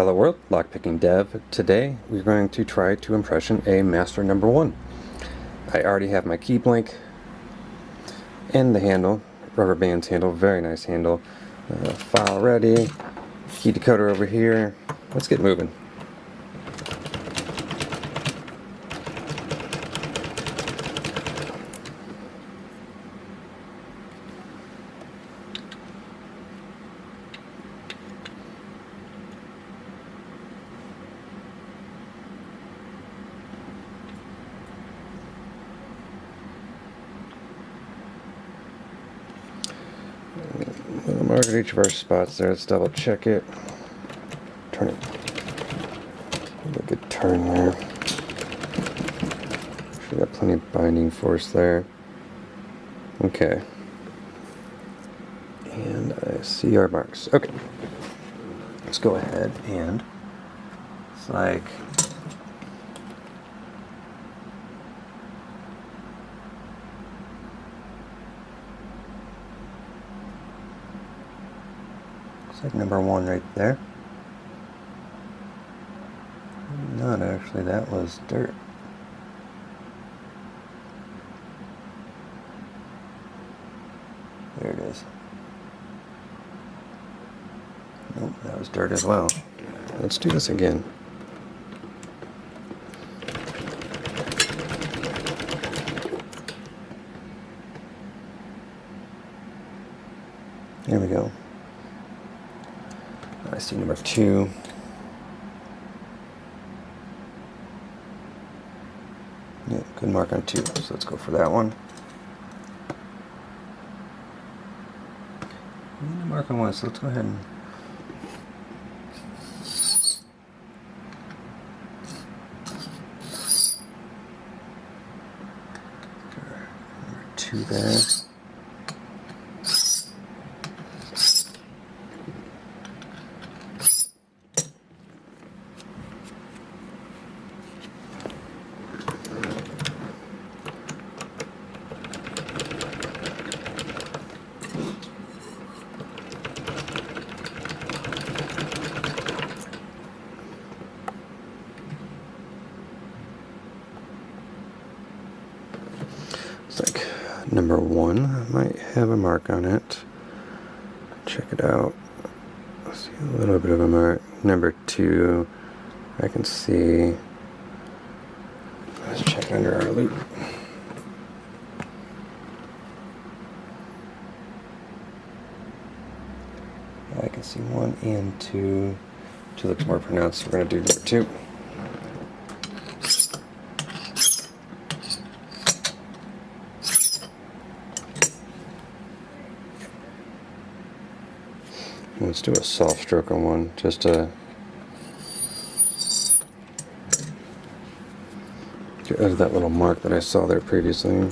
Hello world, lockpicking dev. Today we're going to try to impression a master number one. I already have my key blank and the handle, rubber bands handle, very nice handle. Uh, file ready, key decoder over here. Let's get moving. We'll at each of our spots there. Let's double check it. Turn it. A good turn there. Got plenty of binding force there. Okay. And I see our marks. Okay. Let's go ahead and it's like Looks like number one right there. Not actually, that was dirt. There it is. Nope, that was dirt as well. Let's do this again. There we go. See number two. Yeah, good mark on two, so let's go for that one. Mark on one, so let's go ahead and number two there. Looks like number one might have a mark on it. Check it out. See a little bit of a mark. Number two, I can see. Let's check under our loupe. I can see one and two. Two looks more pronounced. We're going to do number two. Let's do a soft stroke on one, just to get rid of that little mark that I saw there previously.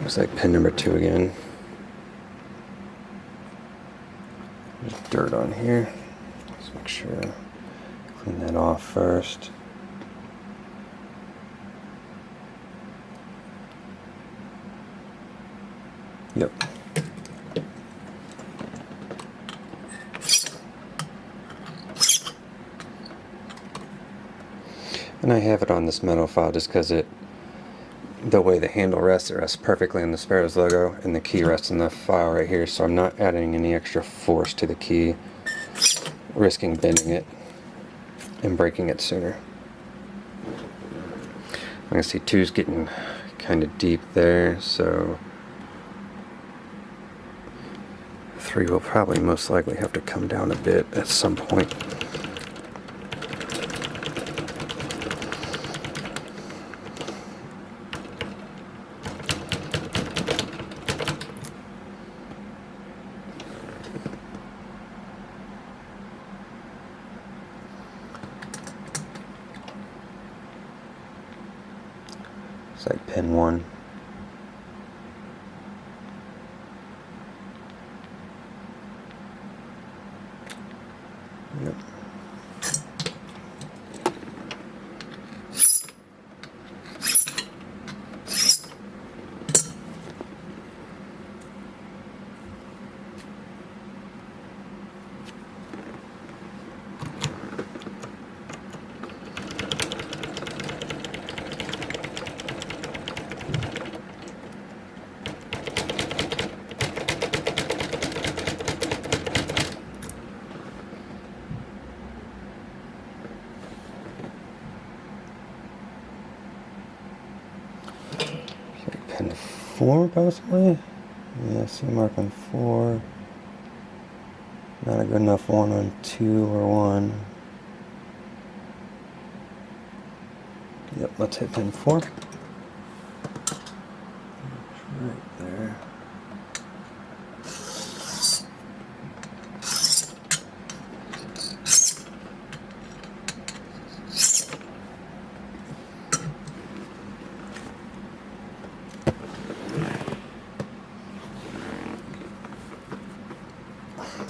Looks like pin number two again. There's on here. Let's make sure clean that off first. Yep. And I have it on this metal file just because it the way the handle rests, it rests perfectly on the Sparrows logo, and the key rests in the file right here, so I'm not adding any extra force to the key, risking bending it and breaking it sooner. I can see two's getting kind of deep there, so three will probably most likely have to come down a bit at some point. On 4, possibly? Yeah, C Mark on 4. Not a good enough one on 2 or 1. Yep, let's hit pin 4.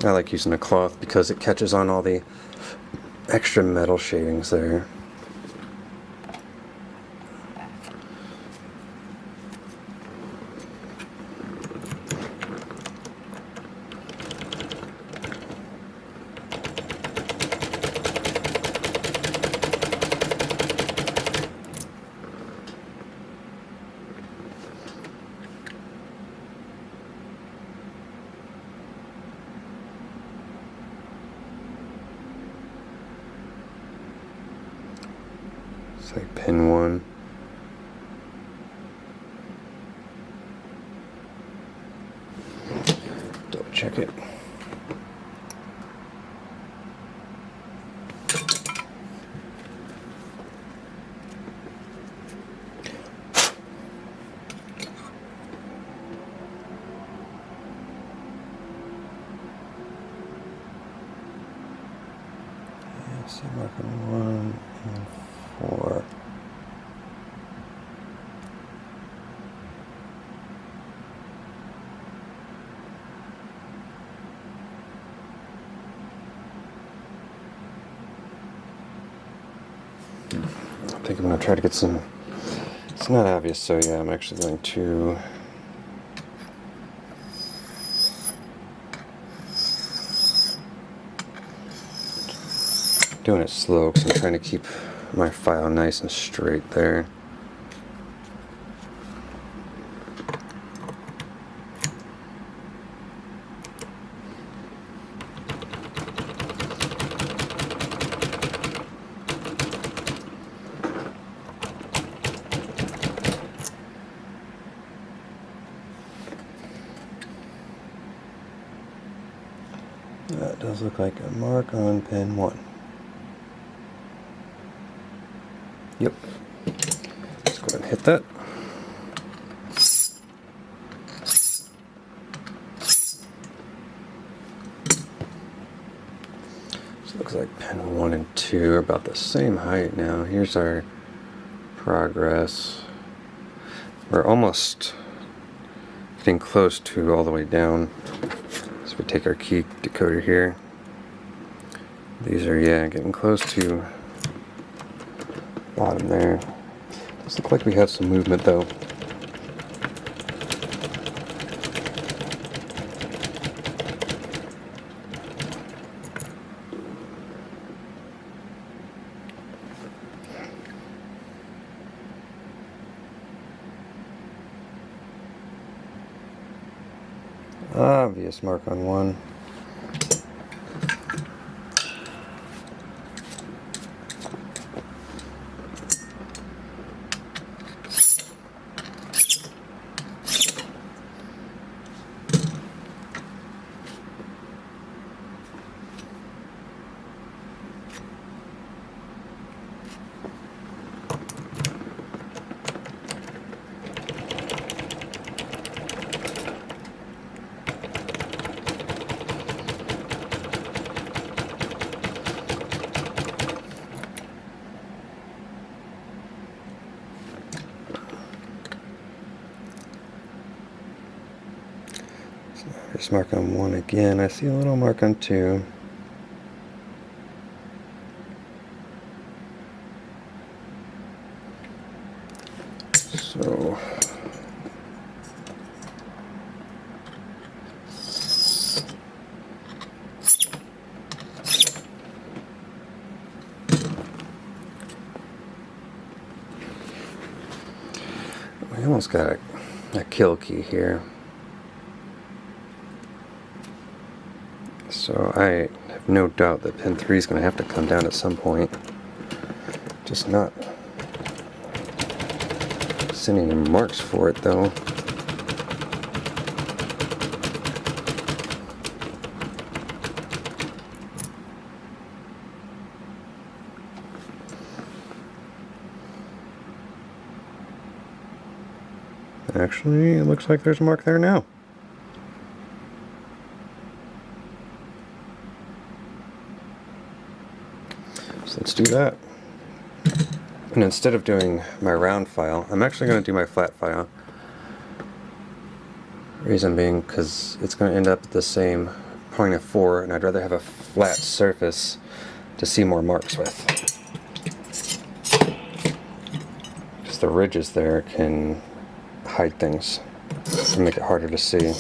I like using a cloth because it catches on all the extra metal shavings there. Say pin one. Double check it. See marking one and four. I think I'm going to try to get some. It's not obvious, so yeah, I'm actually going to. Doing it slow because I'm trying to keep my file nice and straight there. That does look like a mark on pin one. Yep. Let's go ahead and hit that. So looks like pin one and two are about the same height now. Here's our progress. We're almost getting close to all the way down. So we take our key decoder here. These are, yeah, getting close to bottom there. Does look like we have some movement though. Obvious mark on one. Mark on one again. I see a little mark on two. So we almost got a, a kill key here. So I have no doubt that pin 3 is going to have to come down at some point. Just not sending any marks for it though. Actually, it looks like there's a mark there now. Do that. And instead of doing my round file, I'm actually going to do my flat file. Reason being because it's going to end up at the same point of 4 and I'd rather have a flat surface to see more marks with. Because the ridges there can hide things and make it harder to see.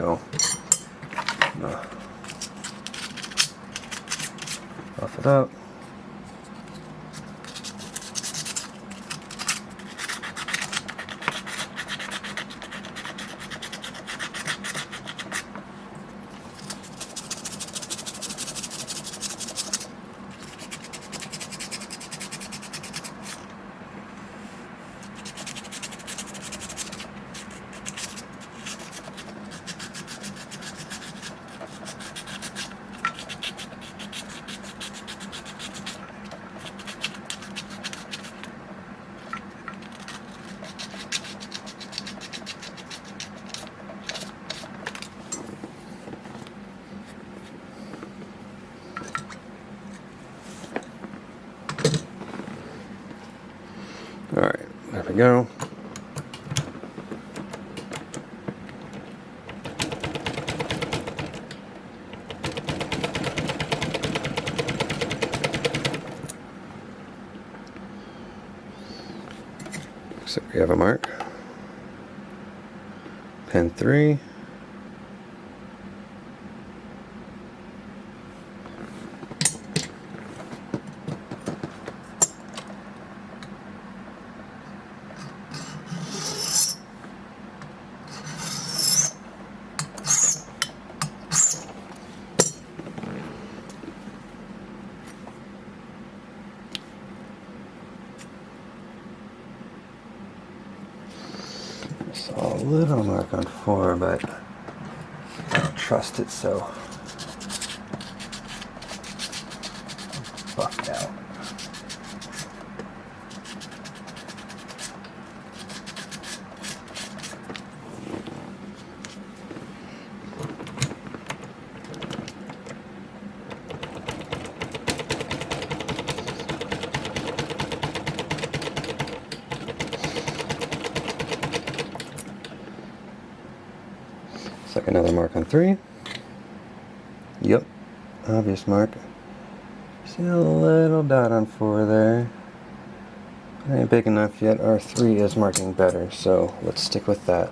go. Buff it up. Alright, go. So we have a mark. Pen 3. Saw a little mark on 4, but I don't trust it so. Buffed out. It's like another mark on three. Yep, obvious mark. See a little dot on four there. It ain't big enough yet. Our three is marking better, so let's stick with that.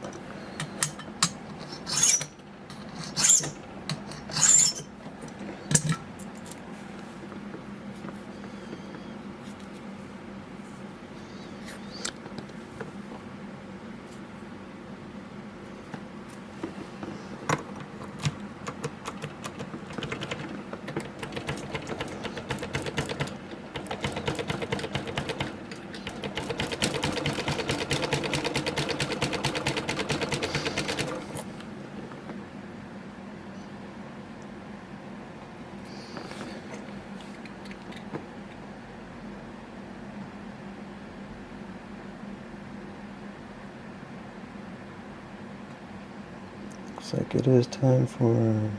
Looks like it is time for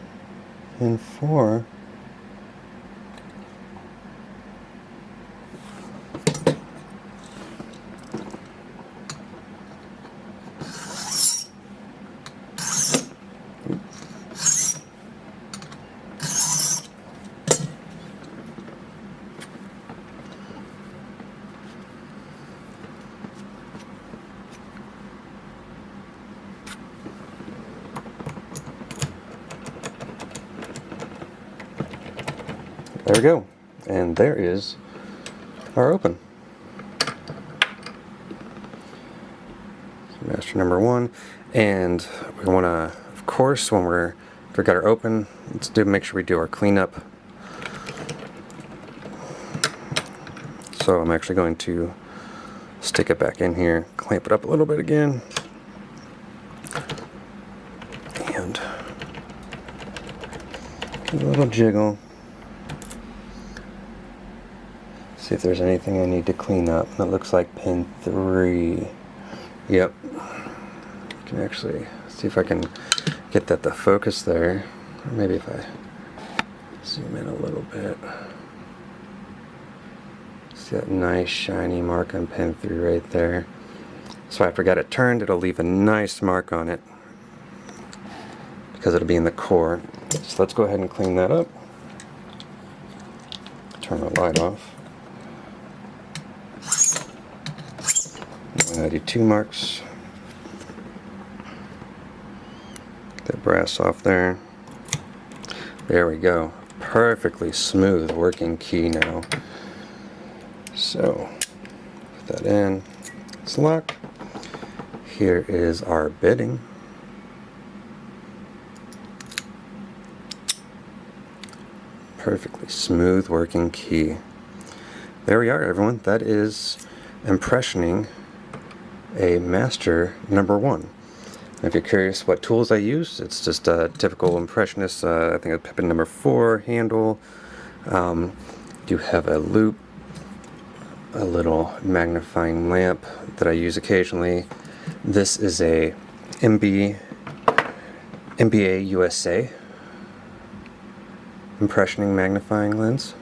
pin 4. eyes are open. master number one. And we want to, of course, when we're if we got her open, let's do make sure we do our cleanup. So I'm actually going to stick it back in here, clamp it up a little bit again. And give a little jiggle. See if there's anything I need to clean up. That looks like pin 3. Yep. You can actually see if I can get that to focus there. Or maybe if I zoom in a little bit. See that nice shiny mark on pin 3 right there. So if I got it turned, it'll leave a nice mark on it because it'll be in the core. So let's go ahead and clean that up. Turn the light off. I do two marks. That brass off there. There we go. Perfectly smooth working key now. So, put that in. It's locked. Here is our bitting. Perfectly smooth working key. There we are everyone. That is impressioning a master number one. If you're curious what tools I use, it's just a typical impressionist, uh, I think a Pippin number four handle. Um, do have a loupe, a little magnifying lamp that I use occasionally. This is a MB, MBA USA impressioning magnifying lens.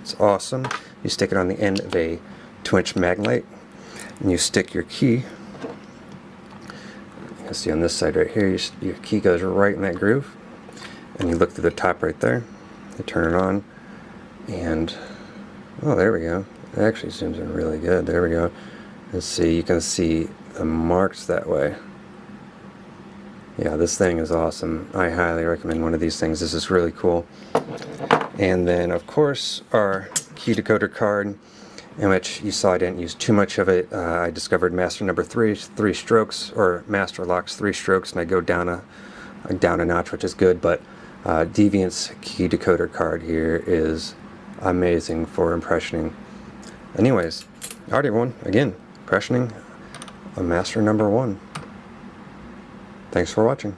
It's awesome. You stick it on the end of a 2 inch Maglite and you stick your key. You can see on this side right here you, your key goes right in that groove. And you look through the top right there. You turn it on. And oh there we go. It actually zooms in really good. There we go. Let's see you can see the marks that way. Yeah this thing is awesome. I highly recommend one of these things. This is really cool. And then of course our key decoder card in which you saw I didn't use too much of it. Uh, I discovered master number three, three strokes, or master locks three strokes, and I go down a, down a notch, which is good, but uh, Deviant's key decoder card here is amazing for impressioning. Anyways, alright everyone, again, impressioning a master number one. Thanks for watching.